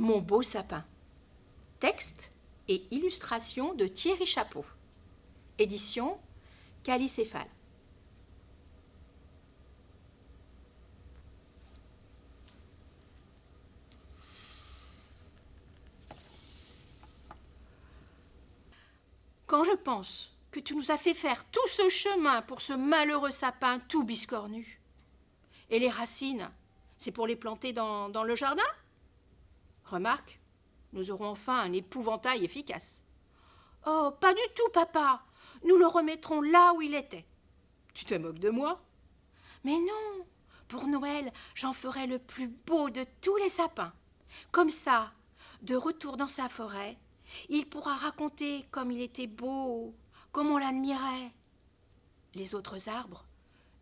Mon beau sapin. Texte et illustration de Thierry Chapeau. Édition Calicéphale. Quand je pense que tu nous as fait faire tout ce chemin pour ce malheureux sapin tout biscornu, et les racines, c'est pour les planter dans, dans le jardin? Remarque, nous aurons enfin un épouvantail efficace. Oh, pas du tout, papa. Nous le remettrons là où il était. Tu te moques de moi? Mais non. Pour Noël, j'en ferai le plus beau de tous les sapins. Comme ça, de retour dans sa forêt, il pourra raconter comme il était beau, comme on l'admirait. Les autres arbres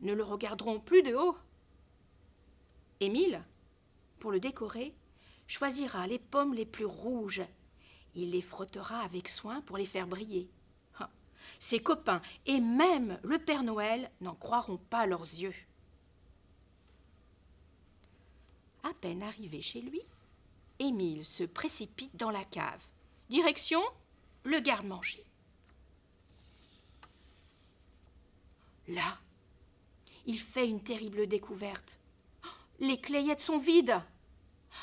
ne le regarderont plus de haut. Émile, pour le décorer, choisira les pommes les plus rouges. Il les frottera avec soin pour les faire briller. Ses copains et même le Père Noël n'en croiront pas leurs yeux. À peine arrivé chez lui, Émile se précipite dans la cave. Direction le garde-manger. Là, il fait une terrible découverte. Les clayettes sont vides.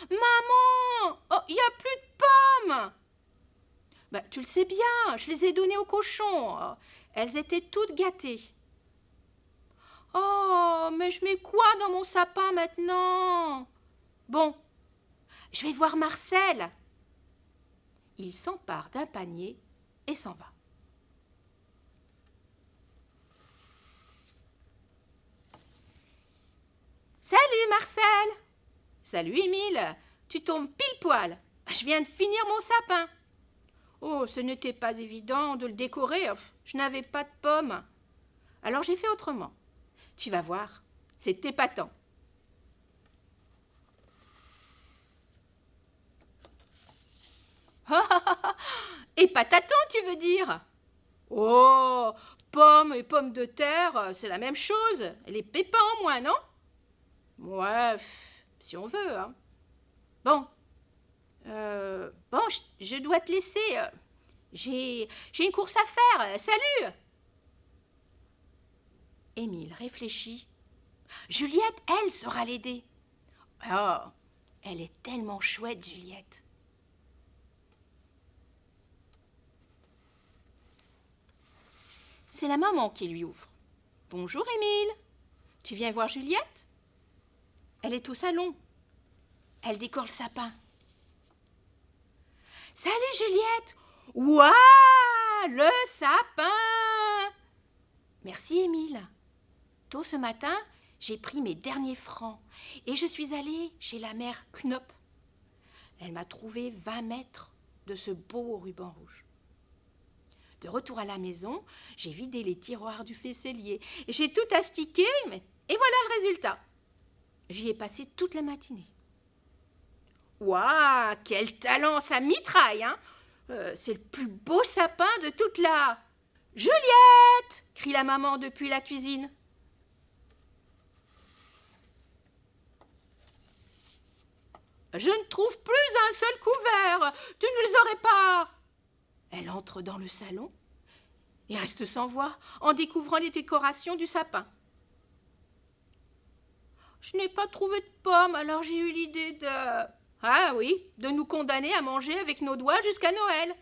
Maman Il oh, n'y a plus de pommes bah, Tu le sais bien, je les ai données aux cochons. Elles étaient toutes gâtées. Oh, mais je mets quoi dans mon sapin maintenant? Bon, je vais voir Marcel. Il s'empare d'un panier et s'en va. Salut Marcel Salut Émile, tu tombes pile poil. Je viens de finir mon sapin. Oh, ce n'était pas évident de le décorer. Je n'avais pas de pommes. Alors j'ai fait autrement. Tu vas voir, c'est épatant. et pataton, tu veux dire? Oh, pommes et pommes de terre, c'est la même chose. Les pépins en moins, non? Ouais, si on veut. Hein. Bon. Euh, bon, je, dois te laisser. Euh, j'ai, j'ai une course à faire. Salut Émile réfléchit. Juliette, elle, saura l'aider. Oh, elle est tellement chouette, Juliette. C'est la maman qui lui ouvre. Bonjour, Émile. Tu viens voir Juliette? Elle est au salon. Elle décore le sapin. Salut Juliette Waouh Le sapin Merci Émile. Tôt ce matin, j'ai pris mes derniers francs et je suis allée chez la mère Knop. Elle m'a trouvé 20 mètres de ce beau ruban rouge. De retour à la maison, j'ai vidé les tiroirs du faisselier. J'ai tout astiqué, mais... et voilà le résultat. J'y ai passé toute la matinée. Waouh, quel talent, ça mitraille, hein euh, C'est le plus beau sapin de toute la... Juliette crie la maman depuis la cuisine. Je ne trouve plus un seul couvert. Tu ne les aurais pas. Elle entre dans le salon et reste sans voix en découvrant les décorations du sapin. Je n'ai pas trouvé de pommes, alors j'ai eu l'idée de... Ah oui, de nous condamner à manger avec nos doigts jusqu'à Noël.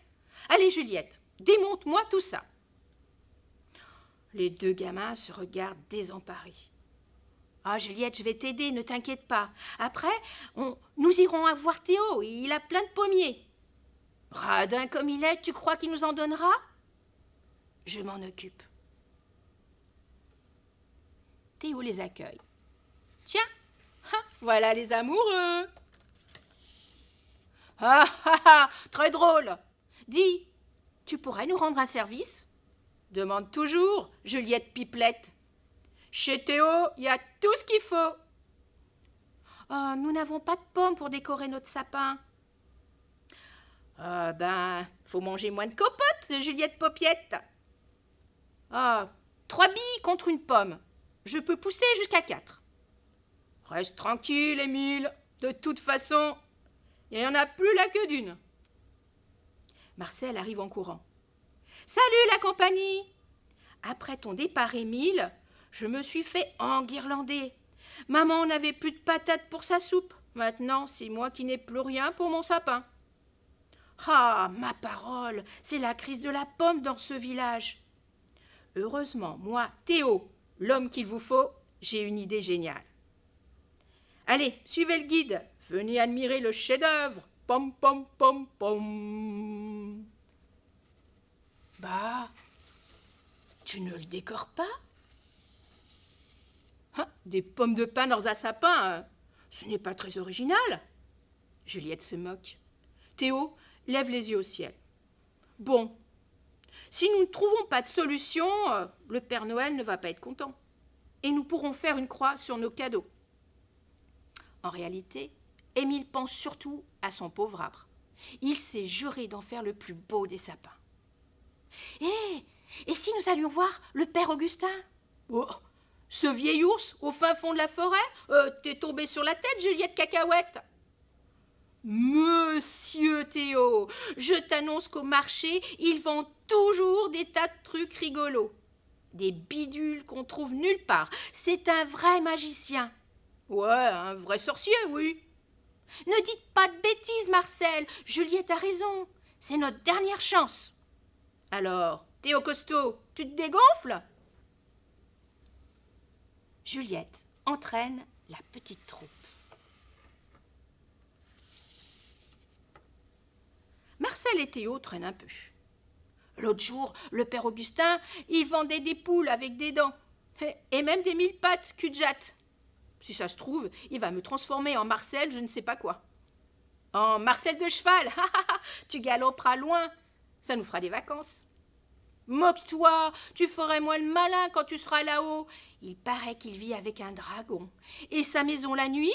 Allez, Juliette, démonte-moi tout ça. Les deux gamins se regardent désemparés. Ah, Juliette, je vais t'aider, ne t'inquiète pas. Après, nous irons voir Théo, il a plein de pommiers. Radin comme il est, tu crois qu'il nous en donnera? Je m'en occupe. Théo les accueille. Tiens, voilà les amoureux. Ah ah ah, très drôle. Dis, tu pourrais nous rendre un service? Demande toujours, Juliette Pipelette. Chez Théo, il y a tout ce qu'il faut. Oh, nous n'avons pas de pommes pour décorer notre sapin. Ah ben, faut manger moins de copotes, Juliette Popiette. Ah, trois billes contre une pomme. Je peux pousser jusqu'à quatre. Reste tranquille, Émile. De toute façon, Il n'y en a plus là que d'une. Marcel arrive en courant. Salut la compagnie Après ton départ, Émile, je me suis fait enguirlander. Maman n'avait plus de patates pour sa soupe. Maintenant, c'est moi qui n'ai plus rien pour mon sapin. Ah, ma parole, c'est la crise de la pomme dans ce village. Heureusement, moi, Théo, l'homme qu'il vous faut, j'ai une idée géniale. Allez, suivez le guide, venez admirer le chef-d'œuvre. Pom, pom, pom, pom. Bah, tu ne le décores pas? Hein, Des pommes de pin dans un sapin, hein. ce n'est pas très original. Juliette se moque. Théo lève les yeux au ciel. Bon, si nous ne trouvons pas de solution, euh, le Père Noël ne va pas être content. Et nous pourrons faire une croix sur nos cadeaux. En réalité, Émile pense surtout à son pauvre arbre. Il s'est juré d'en faire le plus beau des sapins. Hé Et si nous allions voir le Père Augustin? Oh, Ce vieil ours au fin fond de la forêt? Euh, T'es tombé sur la tête, Juliette Cacahuète? Monsieur Théo, je t'annonce qu'au marché, ils vendent toujours des tas de trucs rigolos. Des bidules qu'on trouve nulle part. C'est un vrai magicien. Ouais, un vrai sorcier, oui. Ne dites pas de bêtises, Marcel. Juliette a raison. C'est notre dernière chance. Alors, Théo Costaud, tu te dégonfles? Juliette entraîne la petite troupe. Marcel et Théo traînent un peu. L'autre jour, le père Augustin, il vendait des poules avec des dents. Et même des mille pattes cul Si ça se trouve, il va me transformer en Marcel, je ne sais pas quoi. En Marcel de cheval, tu galoperas loin, ça nous fera des vacances. Moque-toi, tu ferais moins le malin quand tu seras là-haut. Il paraît qu'il vit avec un dragon. Et sa maison la nuit,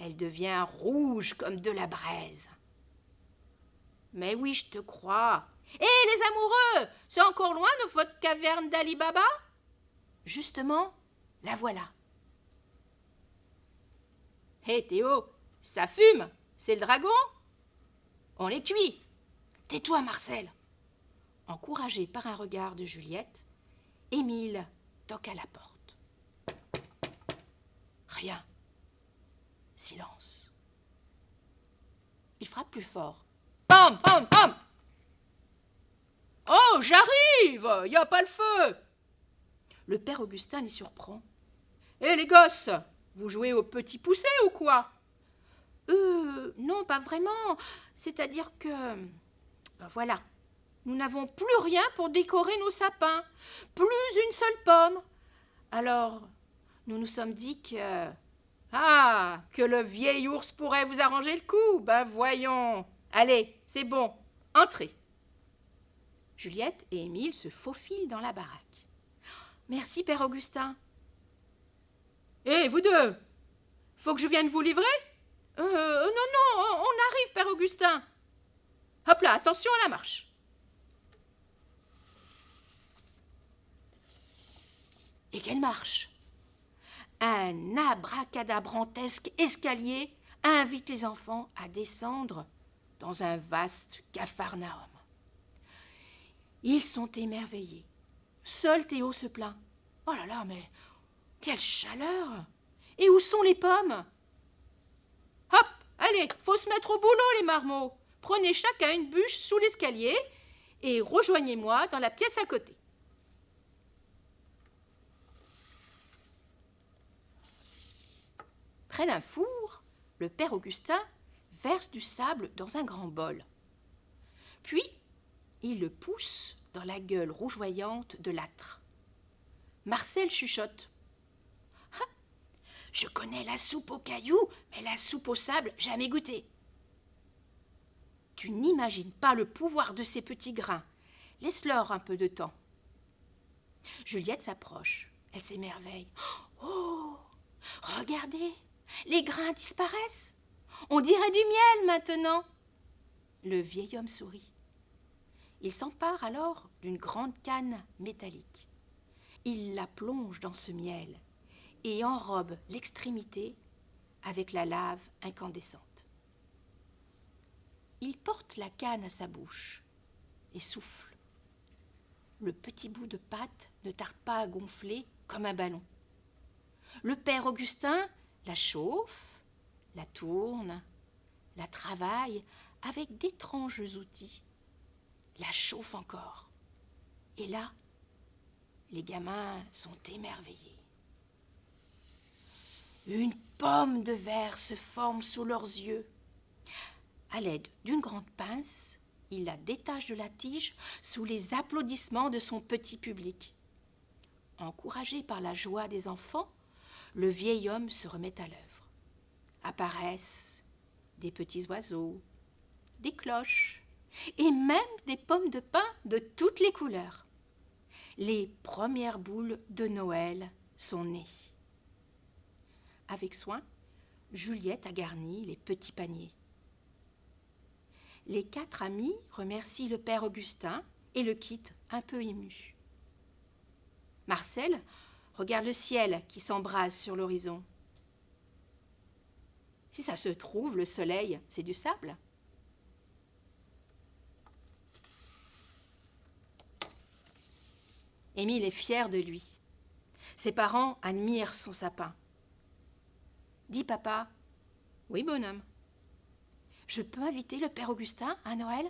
elle devient rouge comme de la braise. Mais oui, je te crois. Hé, les amoureux C'est encore loin de votre caverne d'Ali Baba Justement, la voilà. Hé, Théo, ça fume C'est le dragon On les cuit Tais-toi, Marcel Encouragé par un regard de Juliette, Émile toque à la porte. Rien. Silence. Il frappe plus fort. Pam, pam, pam Oh, j'arrive n'y a pas le feu Le père Augustin les surprend. Hé, les gosses Vous jouez au petit poussé ou quoi? Euh, non, pas vraiment. C'est-à-dire que. Ben voilà. Nous n'avons plus rien pour décorer nos sapins. Plus une seule pomme. Alors, nous nous sommes dit que. Ah, que le vieil ours pourrait vous arranger le coup. Ben voyons. Allez, c'est bon, entrez. Juliette et Émile se faufilent dans la baraque. Merci, Père Augustin. Hé, vous deux Faut que je vienne vous livrer? Euh, euh, Non, non, on arrive, Père Augustin. Hop là, attention à la marche. Et quelle marche? Un abracadabrantesque escalier invite les enfants à descendre dans un vaste capharnaüm. Ils sont émerveillés. Seul Théo se plaint. Oh là là, mais quelle chaleur Et où sont les pommes? Hop Allez, faut se mettre au boulot, les marmots. Prenez chacun une bûche sous l'escalier et rejoignez-moi dans la pièce à côté. Près d'un four, le père Augustin verse du sable dans un grand bol. Puis, il le pousse dans la gueule rougeoyante de l'âtre. Marcel chuchote. Je connais la soupe aux cailloux, mais la soupe au sable, jamais goûté. Tu n'imagines pas le pouvoir de ces petits grains. Laisse-leur un peu de temps. Juliette s'approche. Elle s'émerveille. Oh Regardez Les grains disparaissent on dirait du miel maintenant. Le vieil homme sourit. Il s'empare alors d'une grande canne métallique. Il la plonge dans ce miel et enrobe l'extrémité avec la lave incandescente. Il porte la canne à sa bouche et souffle. Le petit bout de pâte ne tarde pas à gonfler comme un ballon. Le père Augustin la chauffe, la tourne, la travaille avec d'étranges outils, la chauffe encore. Et là, les gamins sont émerveillés. Une pomme de verre se forme sous leurs yeux. À l'aide d'une grande pince, il la détache de la tige sous les applaudissements de son petit public. Encouragé par la joie des enfants, le vieil homme se remet à l'œuvre. Apparaissent des petits oiseaux, des cloches et même des pommes de pin de toutes les couleurs. Les premières boules de Noël sont nées. Avec soin, Juliette a garni les petits paniers. Les quatre amis remercient le père Augustin et le quittent un peu ému. Marcel regarde le ciel qui s'embrase sur l'horizon. Si ça se trouve, le soleil, c'est du sable. Émile est fier de lui. Ses parents admirent son sapin. Dis papa. Oui, bonhomme. Je peux inviter le père Augustin à Noël?